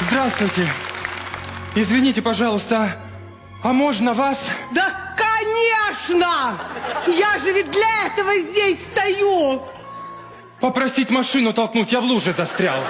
Здравствуйте. Извините, пожалуйста, а можно вас? Да, конечно! Я же ведь для этого здесь стою! Попросить машину толкнуть, я в луже застрял.